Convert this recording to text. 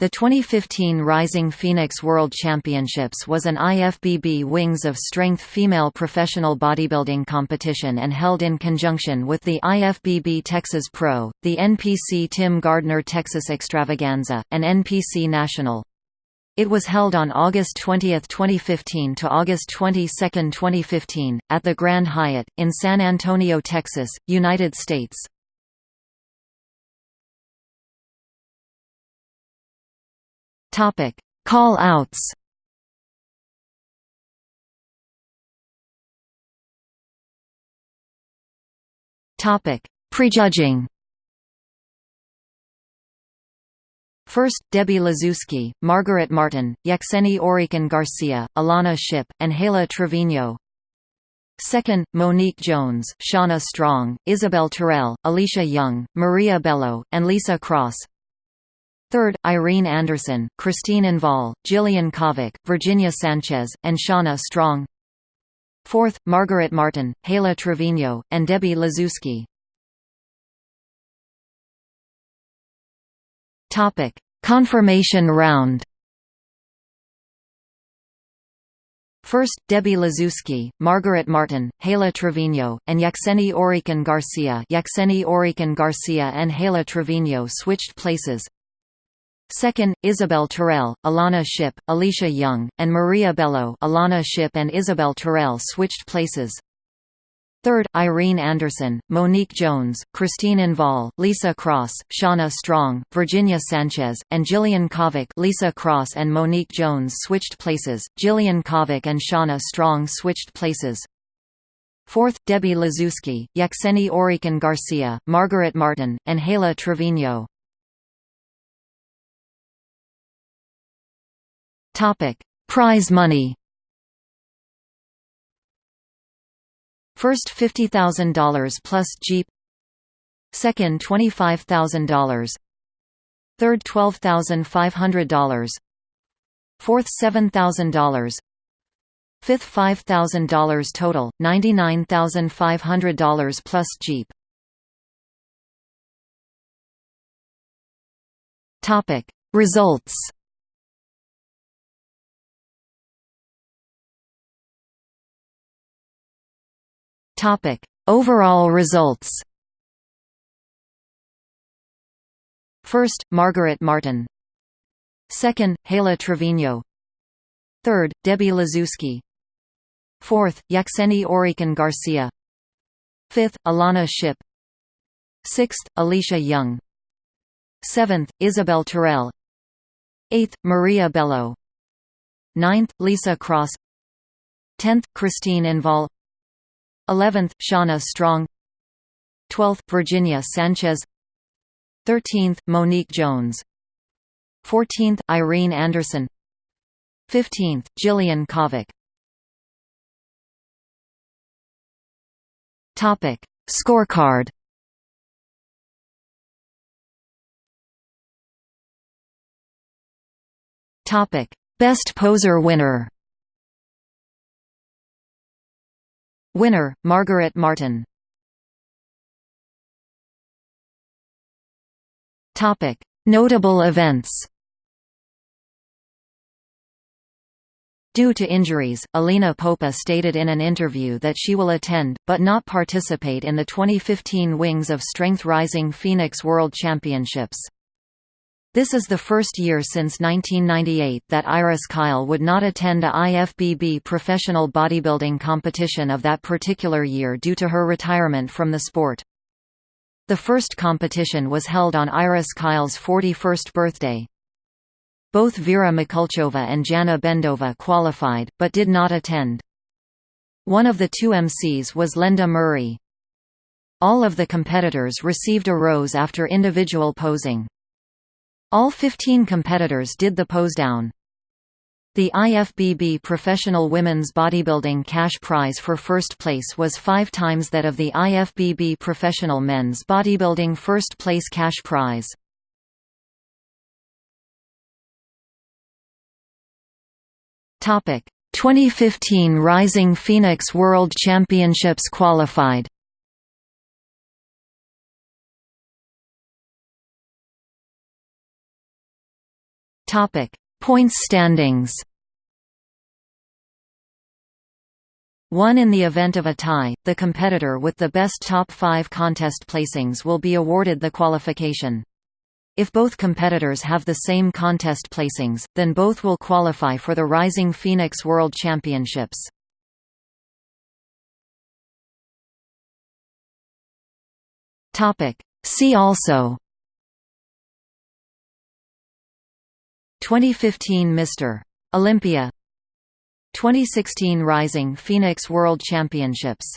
The 2015 Rising Phoenix World Championships was an IFBB Wings of Strength female professional bodybuilding competition and held in conjunction with the IFBB Texas Pro, the NPC Tim Gardner Texas Extravaganza, and NPC National. It was held on August 20, 2015 to August 22, 2015, at the Grand Hyatt, in San Antonio, Texas, United States. Topic: Call outs. Topic: Prejudging. First, Debbie Laszewski, Margaret Martin, Yaxeni Oriquen Garcia, Alana Shipp, and Hala Trevino. Second, Monique Jones, Shauna Strong, Isabel Turell, Alicia Young, Maria Bello, and Lisa Cross. Third, Irene Anderson, Christine Envall, Jillian Kovic, Virginia Sanchez, and Shauna Strong. Fourth, Margaret Martin, Hala Trevino, and Debbie Laszewski. Topic: Confirmation round. First, Debbie Laszewski, Margaret Martin, Hala Trevino, and Yaxeni Oriquen Garcia Yaxeni Oriquen Garcia and Hala Trevino switched places. Second, Isabel Turell, Alana Shipp, Alicia Young, and Maria Bello Alana Shipp and Isabel Turell switched places. Third, Irene Anderson, Monique Jones, Christine Envall, Lisa Cross, Shauna Strong, Virginia Sanchez, and Jillian Kovic Lisa Cross and Monique Jones switched places, Jillian Kovic and Shauna Strong switched places. Fourth, Debbie Laszewski, Yaxeni Oriquen Garcia, Margaret Martin, and Hala Trevino. Topic: Prize money. First $50,000 plus Jeep. Second $25,000. Third $12,500. Fourth $7,000. Fifth $5,000 total, $99,500 plus Jeep. Results. Topic: Overall results. First, Margaret Martin. Second, Hala Trevino. Third, Debbie Laszewski. Fourth, Yaxeni Oriquen Garcia. Fifth, Alana Shipp. Sixth, Alicia Young. Seventh, Isabel Turell. Eighth, Maria Bello. Ninth, Lisa Cross. Tenth, Christine Envall 11th, Shauna Strong. 12th, Virginia Sanchez. 13th, Monique Jones. 14th, Irene Anderson. 15th, Jillian Kovic. Topic: Scorecard. Topic: Best poser winner. Winner, Margaret Martin. Notable events. Due to injuries, Alina Popa stated in an interview that she will attend, but not participate in the 2015 Wings of Strength Rising Phoenix World Championships. This is the first year since 1998 that Iris Kyle would not attend a IFBB professional bodybuilding competition of that particular year due to her retirement from the sport. The first competition was held on Iris Kyle's 41st birthday. Both Vera Mikulchova and Jana Bendova qualified, but did not attend. One of the two MCs was Linda Murray. All of the competitors received a rose after individual posing. All 15 competitors did the pose down. The IFBB Professional Women's Bodybuilding cash prize for first place was five times that of the IFBB Professional Men's Bodybuilding first place cash prize. Topic: 2015 Rising Phoenix World Championships qualified. Topic: Points standings. 1 In the event of a tie, the competitor with the best top 5 contest placings will be awarded the qualification. If both competitors have the same contest placings, then both will qualify for the Rising Phoenix World Championships. See also 2015 Mr. Olympia 2016 Rising Phoenix World Championships